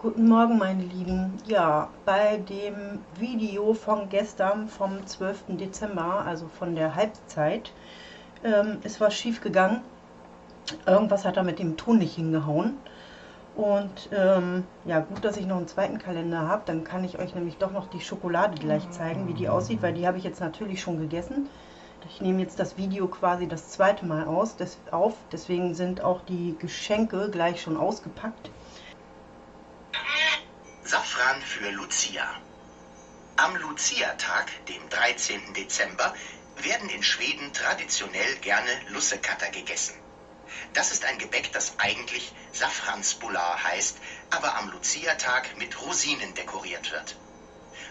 Guten Morgen meine Lieben. Ja, bei dem Video von gestern vom 12. Dezember, also von der Halbzeit, ähm, ist was schief gegangen. Irgendwas hat da mit dem Ton nicht hingehauen. Und ähm, ja, gut, dass ich noch einen zweiten Kalender habe. Dann kann ich euch nämlich doch noch die Schokolade gleich zeigen, wie die aussieht, weil die habe ich jetzt natürlich schon gegessen. Ich nehme jetzt das Video quasi das zweite Mal aus, des, auf. Deswegen sind auch die Geschenke gleich schon ausgepackt. Safran für Lucia. Am Lucia-Tag, dem 13. Dezember, werden in Schweden traditionell gerne Lussekatter gegessen. Das ist ein Gebäck, das eigentlich Safransbullar heißt, aber am Lucia-Tag mit Rosinen dekoriert wird.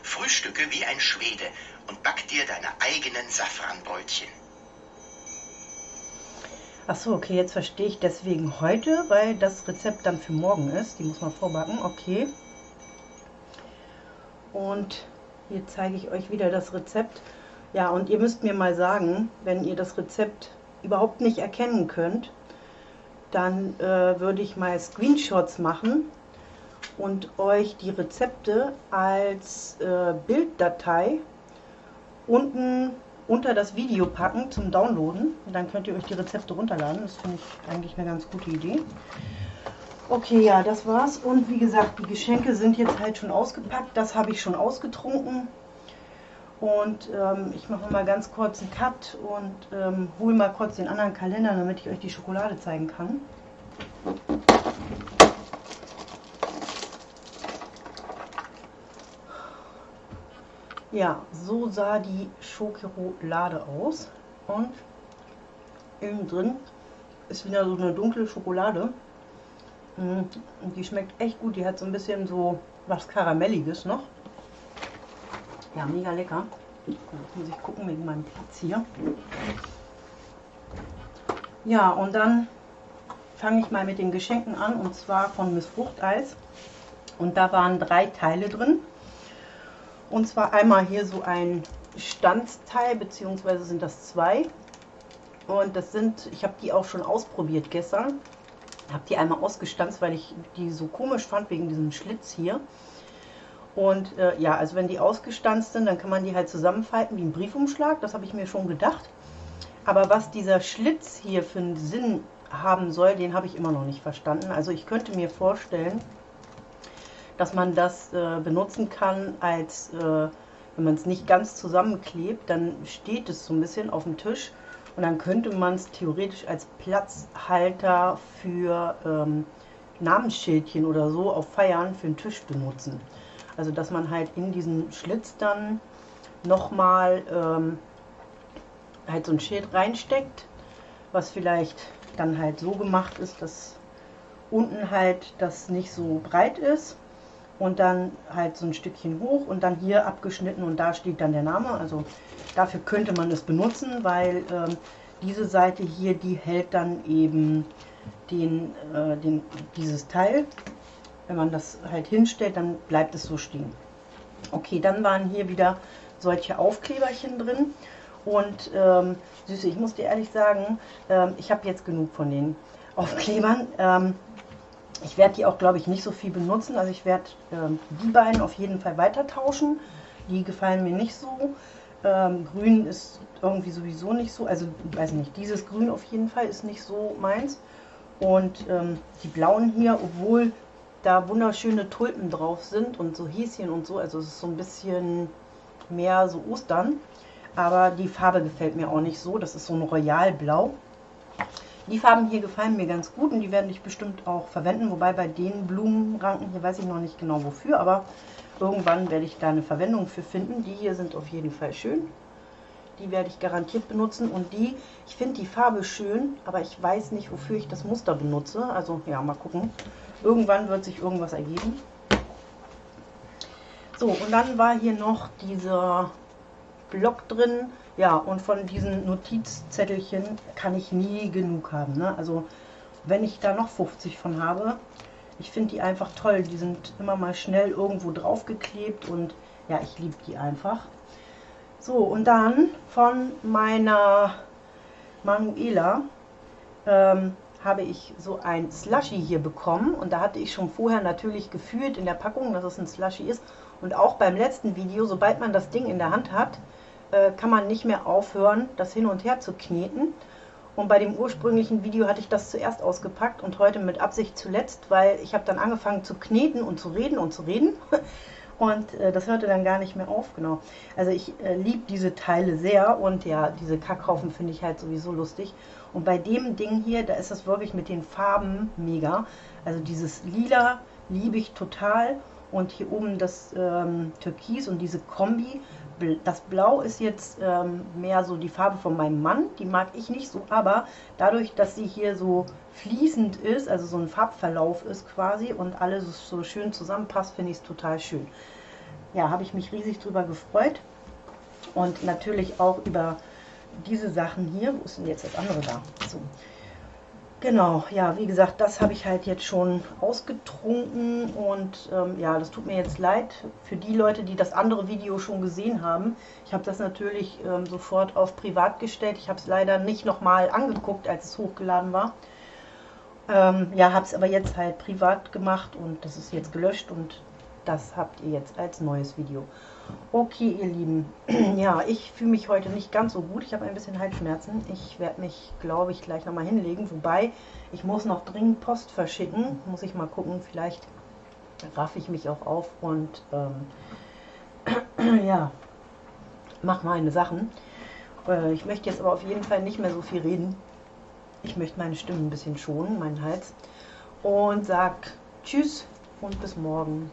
Frühstücke wie ein Schwede und back dir deine eigenen Safranbrötchen. Achso, okay, jetzt verstehe ich deswegen heute, weil das Rezept dann für morgen ist. Die muss man vorbacken, okay. Und hier zeige ich euch wieder das Rezept. Ja, und ihr müsst mir mal sagen, wenn ihr das Rezept überhaupt nicht erkennen könnt, dann äh, würde ich mal Screenshots machen und euch die Rezepte als äh, Bilddatei unten unter das Video packen zum Downloaden. Und dann könnt ihr euch die Rezepte runterladen. Das finde ich eigentlich eine ganz gute Idee. Okay, ja, das war's. Und wie gesagt, die Geschenke sind jetzt halt schon ausgepackt. Das habe ich schon ausgetrunken. Und ähm, ich mache mal ganz kurz einen Cut und ähm, hole mal kurz den anderen Kalender, damit ich euch die Schokolade zeigen kann. Ja, so sah die Schokolade aus. Und innen drin ist wieder so eine dunkle Schokolade. Und die schmeckt echt gut. Die hat so ein bisschen so was Karamelliges noch. Ja, mega lecker. Muss ich gucken wegen meinem Platz hier. Ja, und dann fange ich mal mit den Geschenken an und zwar von Miss Fruchteis. Und da waren drei Teile drin. Und zwar einmal hier so ein Stanzteil, beziehungsweise sind das zwei. Und das sind, ich habe die auch schon ausprobiert gestern. Habe die einmal ausgestanzt, weil ich die so komisch fand wegen diesem Schlitz hier. Und äh, ja, also wenn die ausgestanzt sind, dann kann man die halt zusammenfalten wie ein Briefumschlag. Das habe ich mir schon gedacht. Aber was dieser Schlitz hier für einen Sinn haben soll, den habe ich immer noch nicht verstanden. Also ich könnte mir vorstellen, dass man das äh, benutzen kann als, äh, wenn man es nicht ganz zusammenklebt, dann steht es so ein bisschen auf dem Tisch und dann könnte man es theoretisch als Platzhalter für ähm, Namensschildchen oder so auf Feiern für den Tisch benutzen. Also dass man halt in diesen Schlitz dann nochmal ähm, halt so ein Schild reinsteckt, was vielleicht dann halt so gemacht ist, dass unten halt das nicht so breit ist und dann halt so ein Stückchen hoch und dann hier abgeschnitten und da steht dann der Name. Also dafür könnte man es benutzen, weil ähm, diese Seite hier, die hält dann eben den, äh, den, dieses Teil wenn man das halt hinstellt, dann bleibt es so stehen. Okay, dann waren hier wieder solche Aufkleberchen drin. Und ähm, Süße, ich muss dir ehrlich sagen, ähm, ich habe jetzt genug von den Aufklebern. Ähm, ich werde die auch, glaube ich, nicht so viel benutzen. Also ich werde ähm, die beiden auf jeden Fall weiter tauschen. Die gefallen mir nicht so. Ähm, grün ist irgendwie sowieso nicht so. Also, weiß nicht, dieses Grün auf jeden Fall ist nicht so meins. Und ähm, die blauen hier, obwohl da wunderschöne Tulpen drauf sind und so Häschen und so. Also es ist so ein bisschen mehr so Ostern. Aber die Farbe gefällt mir auch nicht so. Das ist so ein Royalblau. Die Farben hier gefallen mir ganz gut und die werde ich bestimmt auch verwenden. Wobei bei den Blumenranken hier weiß ich noch nicht genau wofür. Aber irgendwann werde ich da eine Verwendung für finden. Die hier sind auf jeden Fall schön. Die werde ich garantiert benutzen. Und die, ich finde die Farbe schön, aber ich weiß nicht, wofür ich das Muster benutze. Also ja, mal gucken. Irgendwann wird sich irgendwas ergeben. So, und dann war hier noch dieser Block drin. Ja, und von diesen Notizzettelchen kann ich nie genug haben. Ne? Also, wenn ich da noch 50 von habe, ich finde die einfach toll. Die sind immer mal schnell irgendwo drauf geklebt und ja, ich liebe die einfach. So, und dann von meiner Manuela ähm, habe ich so ein Slushy hier bekommen und da hatte ich schon vorher natürlich gefühlt in der Packung, dass es ein Slushy ist und auch beim letzten Video, sobald man das Ding in der Hand hat, äh, kann man nicht mehr aufhören, das hin und her zu kneten. Und bei dem ursprünglichen Video hatte ich das zuerst ausgepackt und heute mit Absicht zuletzt, weil ich habe dann angefangen zu kneten und zu reden und zu reden. Und äh, das hörte dann gar nicht mehr auf, genau. Also ich äh, liebe diese Teile sehr und ja, diese Kackhaufen finde ich halt sowieso lustig. Und bei dem Ding hier, da ist das wirklich mit den Farben mega. Also dieses Lila liebe ich total. Und hier oben das ähm, Türkis und diese Kombi. Das Blau ist jetzt ähm, mehr so die Farbe von meinem Mann. Die mag ich nicht so, aber dadurch, dass sie hier so fließend ist, also so ein Farbverlauf ist quasi und alles so schön zusammenpasst, finde ich es total schön. Ja, habe ich mich riesig drüber gefreut. Und natürlich auch über diese Sachen hier. Wo ist denn jetzt das andere da? So. Genau, ja, wie gesagt, das habe ich halt jetzt schon ausgetrunken und ähm, ja, das tut mir jetzt leid für die Leute, die das andere Video schon gesehen haben. Ich habe das natürlich ähm, sofort auf privat gestellt. Ich habe es leider nicht nochmal angeguckt, als es hochgeladen war. Ähm, ja, habe es aber jetzt halt privat gemacht und das ist jetzt gelöscht und das habt ihr jetzt als neues Video. Okay, ihr Lieben. ja, ich fühle mich heute nicht ganz so gut. Ich habe ein bisschen Halsschmerzen. Ich werde mich, glaube ich, gleich nochmal hinlegen. Wobei, ich muss noch dringend Post verschicken. Muss ich mal gucken. Vielleicht raffe ich mich auch auf und ähm, ja, mache meine Sachen. Äh, ich möchte jetzt aber auf jeden Fall nicht mehr so viel reden. Ich möchte meine Stimme ein bisschen schonen, meinen Hals. Und sag Tschüss und bis morgen.